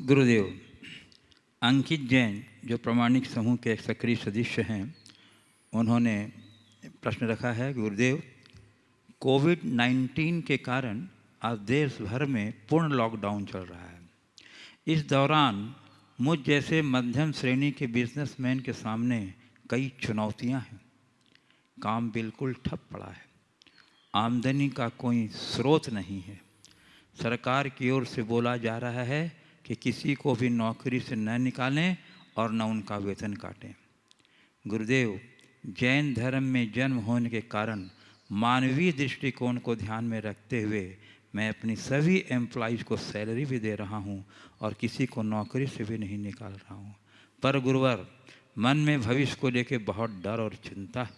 गुरुदेव, अंकित जैन जो प्रमाणिक समूह के सक्रिय सदस्य हैं, उन्होंने प्रश्न रखा है, गुरुदेव कोविड 19 के कारण आज देश भर में पूर्ण लॉकडाउन चल रहा है। इस दौरान मुझ जैसे मध्यम श्रेणी के बिजनेसमैन के सामने कई चुनौतियाँ हैं। काम बिल्कुल ठप पड़ा है। आमदनी का कोई स्रोत नहीं है। सरकार की ओर से बोला जा रहा है कि किसी को भी नौकरी से न निकालें और न उनका वेतन काटें। गुरुदेव, जैन धर्म में जन्म होने के कारण मानवीय दृष्टिकोण को ध्यान में रखते हुए मैं अपनी सभी एम्प्लॉयज़ को सैलरी भी दे रहा हूँ और किसी को नौकरी से भी नहीं निकाल रहा हूँ। पर गुरुवर, मन में भविष्य को लेकर बहुत डर और चिंता है।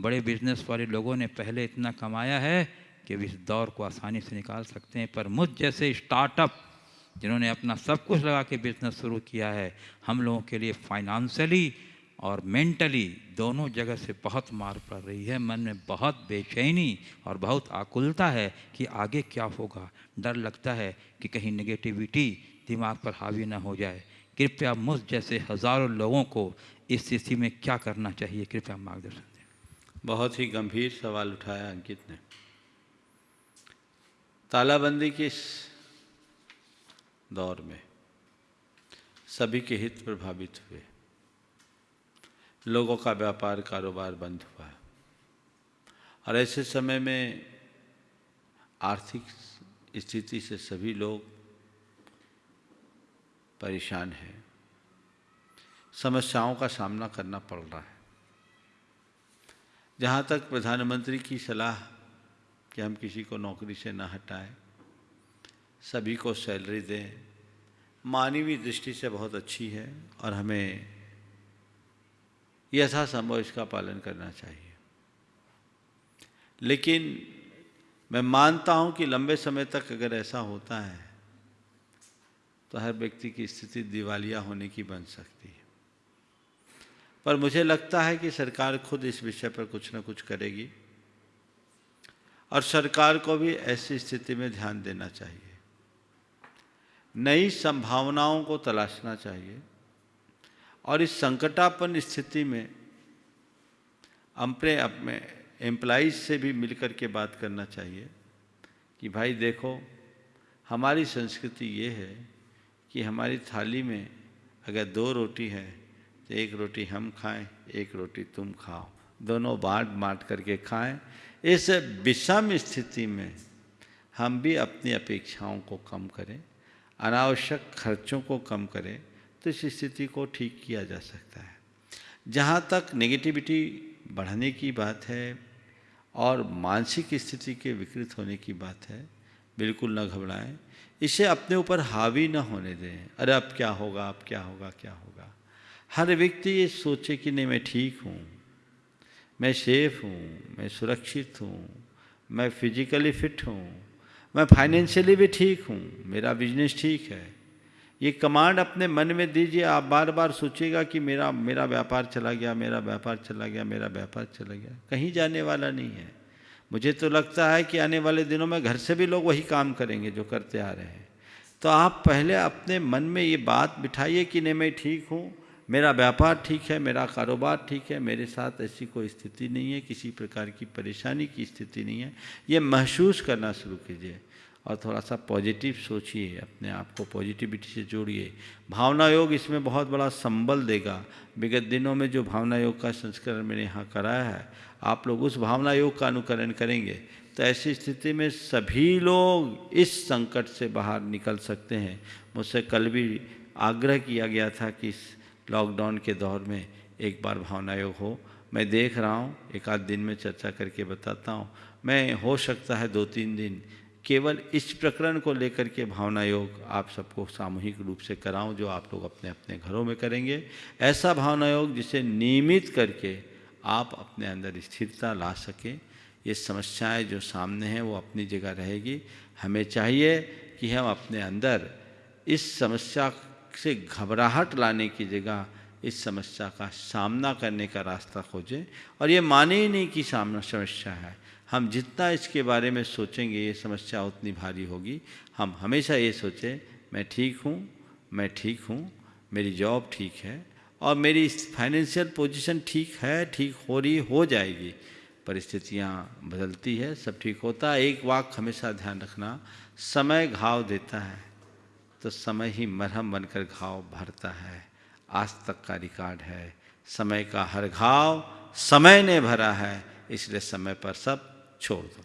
बड़े बिज़नेस वाले लोगों ने पहले इतना कमाया है कि इस दौर को आसानी से निकाल सकते हैं, पर मुझ जैसे स्टार्टअप जिन्होंने अपना सब कुछ लगा के बिज़नेस शुरू किया है, हम लोगों के लिए फाइनेंशियली और मेंटली दोनों जगह से बहुत मार पड़ रही है। मन में बहुत बेचैनी और बहुत आकुलता है कि आगे क्या होगा। डर लगता है कि कहीं नेगेटिविटी दिमाग पर हावी ना हो जाए। कृपया मुझ जैसे हज़ारों लोगों को इस स्थिति में क्या करना चाहिए, कृपया मार्गदर्शन दें। बहुत ही गंभीर सवाल उठाया अंकित ने। तालाबंदी के दौर में। सभी के हित प्रभावित हुए। लोगों का व्यापार कारोबार बंद हुआ। और ऐसे समय में आर्थिक स्थिति से सभी लोग परेशान हैं। समस्याओं का सामना करना पड़ रहा है। जहाँ तक प्रधानमंत्री की सलाह कि हम किसी को नौकरी से न हटाएँ सभी को सैलरी दें। मानवीय दृष्टि से बहुत अच्छी है और हमें यथासंभव इसका पालन करना चाहिए। लेकिन मैं मानता हूँ कि लंबे समय तक अगर ऐसा होता है तो हर व्यक्ति की स्थिति दिवालिया होने की बन सकती है। पर मुझे लगता है कि सरकार खुद इस विषय पर कुछ ना कुछ करेगी और सरकार को भी ऐसी स्थिति में ध्यान देना चाहिए। नई संभावनाओं को तलाशना चाहिए। और इस संकटापन्न स्थिति में अपने अपने एम्प्लॉज से भी मिलकर के बात करना चाहिए कि भाई देखो, हमारी संस्कृति ये है कि हमारी थाली में अगर दो रोटी है तो एक रोटी हम खाएँ, एक रोटी तुम खाओ। दोनों बांट बांट करके खाएँ। इस विषम स्थिति में हम भी अपनी अपेक्षाओं को कम करें। अनावश्यक खर्चों को कम करें तो इस स्थिति को ठीक किया जा सकता है। जहाँ तक नेगेटिविटी बढ़ने की बात है और मानसिक स्थिति के विकृत होने की बात है, बिल्कुल न घबराएँ। इसे अपने ऊपर हावी न होने दें। अरे, अब क्या होगा, अब क्या होगा क्या होगा? हर व्यक्ति ये सोचे कि नहीं, मैं ठीक हूँ, मैं सेफ़ हूँ, मैं सुरक्षित हूँ, मैं फिजिकली फिट हूँ मैं फाइनेंशियली भी ठीक हूँ, मेरा बिज़नेस ठीक है। ये कमांड अपने मन में दीजिए, आप बार बार सोचिएगा कि मेरा मेरा व्यापार चला गया, मेरा व्यापार चला गया, मेरा व्यापार चला गया। कहीं जाने वाला नहीं है। मुझे तो लगता है कि आने वाले दिनों में घर से भी लोग वही काम करेंगे जो करते आ रहे हैं। तो आप पहले अपने मन में ये बात बिठाइए कि नहीं, मैं ठीक हूँ मेरा व्यापार ठीक है, मेरा कारोबार ठीक है, मेरे साथ ऐसी कोई स्थिति नहीं है, किसी प्रकार की परेशानी की स्थिति नहीं है। ये महसूस करना शुरू कीजिए और थोड़ा सा पॉजिटिव सोचिए, अपने आप को पॉजिटिविटी से जोड़िए। भावना योग इसमें बहुत बड़ा संबल देगा। विगत दिनों में जो भावना योग का संस्करण मैंने यहाँ कराया है, आप लोग उस भावना योग का अनुकरण करेंगे। तो ऐसी स्थिति में सभी लोग इस संकट से बाहर निकल सकते हैं। मुझसे कल भी आग्रह किया गया था कि लॉकडाउन के दौर में एक बार भावना योग हो। मैं देख रहा हूँ, एक आध दिन में चर्चा करके बताता हूँ। मैं, हो सकता है दो तीन दिन, केवल इस प्रकरण को लेकर के भावना योग आप सबको सामूहिक रूप से कराऊं, जो आप लोग अपने अपने घरों में करेंगे। ऐसा भावना योग जिसे नियमित करके आप अपने अंदर स्थिरता ला सकें। ये समस्याएँ जो सामने हैं, वो अपनी जगह रहेगी। हमें चाहिए कि हम अपने अंदर इस समस्या से घबराहट लाने की जगह इस समस्या का सामना करने का रास्ता खोजें। और ये माने ही नहीं कि सामना समस्या है। हम जितना इसके बारे में सोचेंगे, ये समस्या उतनी भारी होगी। हम हमेशा ये सोचें, मैं ठीक हूँ, मैं ठीक हूँ, मेरी जॉब ठीक है, और मेरी फाइनेंशियल पोजीशन ठीक है, ठीक हो रही, हो जाएगी। परिस्थितियाँ बदलती है, सब ठीक होता है। एक वाक हमेशा ध्यान रखना, समय घाव देता है। तो समय ही मरहम बनकर घाव भरता है। आज तक का रिकॉर्ड है। समय का हर घाव समय ने भरा है, इसलिए समय पर सब छोड़ दो।